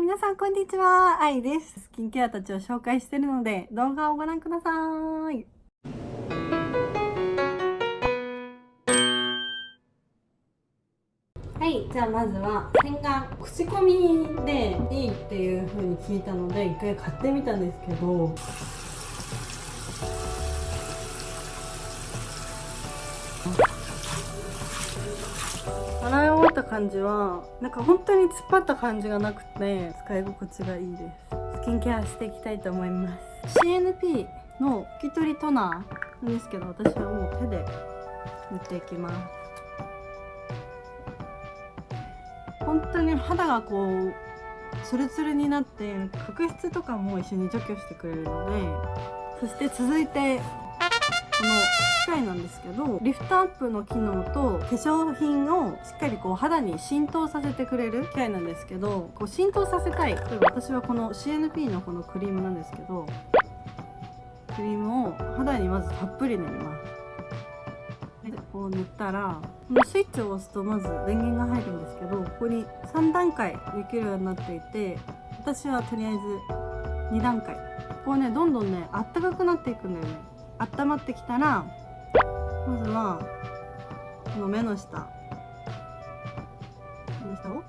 皆さんこんにちは。愛です。スキンケアたちを紹介しているので、動画をご覧ください。はい、じゃあまずは洗顔口コミでいいっていう風に聞いたので一回買ってみたんですけど洗いった感じはなんか本当に突っ張った感じがなくて使い心地がいいです。スキンケアしていきたいと思います。CNP の拭き取りトナーなんですけど私はもう手で塗っていきます。本当に肌がこうツルツルになって角質とかも一緒に除去してくれるのでそして続いてこの機械なんですけどリフトアップの機能と化粧品をしっかりこう肌に浸透させてくれる機械なんですけどこう浸透させたい例えば私はこの CNP のこのクリームなんですけどクリームを肌にまずたっぷり塗ります。でこう塗ったらこのスイッチを押すとまず電源が入るんですけどここに3段階できるようになっていて私はとりあえず2段階。ここねどんどんねあったかくなっていくんだよね。温まってきたらまずはこの目の下。目の下を？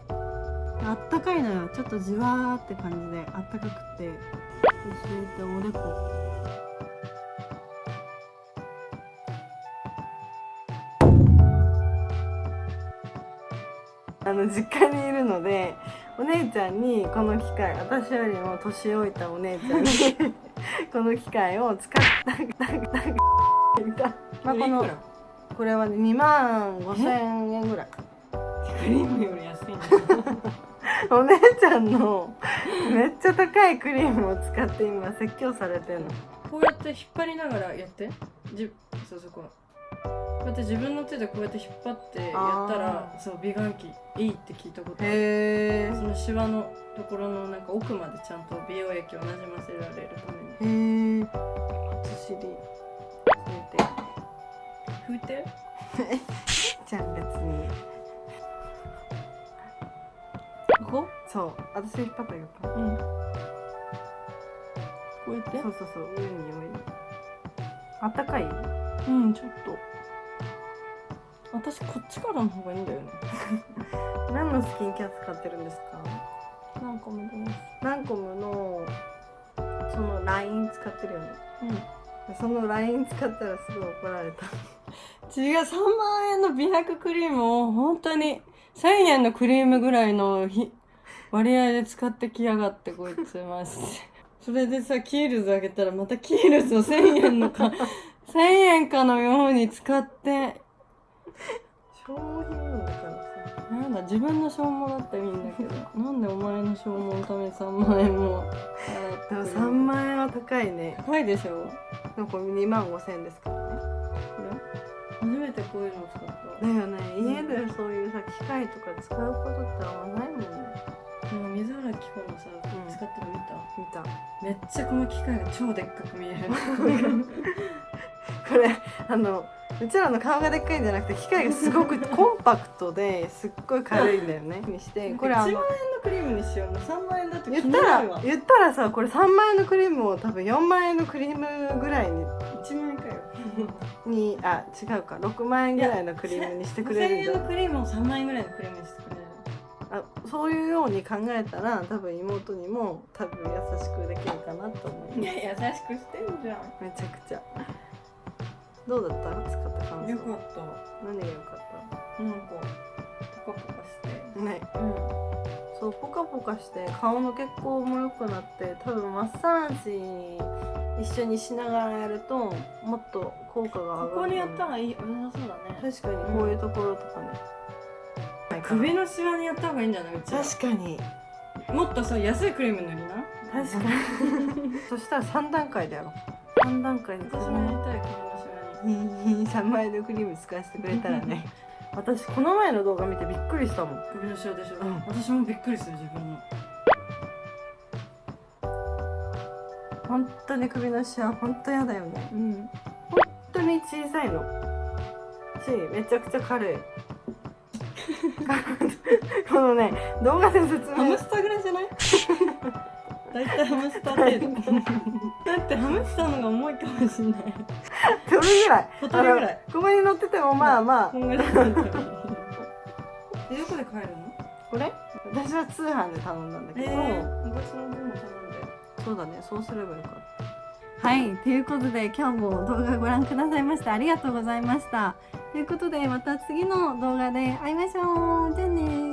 あったかいのよ。ちょっとじわーって感じであったかくて。そしておでこ。あの実家にいるのでお姉ちゃんにこの機械私よりも年老いたお姉ちゃんにこの機械を使ったまあこのこれはね2万5千円ぐらいクリームより安いお姉ちゃんのめっちゃ高いクリームを使って今説教されてるのこうやって引っ張りながらやってじそうそここうやって自分の手でこうやって引っ張ってやったらそう美顔器いいって聞いたことある。そのシワのところのなんか奥までちゃんと美容液をなじませられるために。へえ初尻拭いて。じゃん別に。ここ？そう。私引っ張ったよ。うん。こうやって？そうそうそう。上に上に。あったかい？うんちょっと私こっちからの方がいいんだよね。何のスキンケア使ってるんですか？ランコムです。ランコムのそのライン使ってるよね。うん。そのライン使ったらすごい怒られた。違う。3万円の美白クリームを本当に1000円のクリームぐらいの割合で使ってきやがってこいつましてそれでさキールズあげたらまたキールズを1000円のか1000円かのように使って消耗品なんだからさなんだ自分の消耗だったらいいんだけど なんでお前の消耗のために3万円もでも3万円は高いね。高いでしょ。でもこれ2万5千円ですからね。これ？初めてこういうのを使った。だよね。家でそういうさ機械とか使うことってあんまないもんね。でも水原希子のさ、うん、使ってるの見た？見た。めっちゃこの機械が超でっかく見える。これあのうちらの顔がでっかいんじゃなくて機械がすごくコンパクトですっごい軽いんだよね。にしてこれ1万円のクリームにしよう3万円だと言ったら言ったらさこれ3万円のクリームを多分4万円のクリームぐらいに1万円かよ。にあ違うか。6万円ぐらいのクリームにしてくれるん円のクリームを3万円ぐらいのクリームにしてくれるあそういうように考えたら多分妹にも多分優しくできるかなと思いますいや優しくしてんじゃん。めちゃくちゃ。どうだった？使った感想。よかった。何が良かった？なんかポカポカして。ね。うん。そうポカポカして顔の血行も良くなって多分マッサージ一緒にしながらやるともっと効果が上がる。ここにやったらいい。良さそうだね。確かにこういうところとかね、うん、首のシワにやった方がいいんじゃない？確かに。もっとさ安いクリーム塗りな。確かに。そしたら3段階でやろう3段階で私もやりたい。首のシワ3万円のクリーム使わせてくれたらね。私この前の動画見てびっくりしたもん。首のシワでしょ、うん、私もびっくりする自分の。本当に首のシワ本当やだよね。うん。本当に小さいの。しめちゃくちゃ軽い このね動画で説明。ハムスターぐらいじゃない？大体ハムスター程度。だってハムスターのが重いかもしれない。どれぐらい。小鳥ぐらい。ここに乗っててもまあまあ。こどこで買えるの？これ？私は通販で頼んだんだけど、えー、私の分も頼んで。そうだねそうすればよかった。はいということで今日も動画ご覧くださいましてありがとうございましたということでまた次の動画で会いましょう。じゃあねー。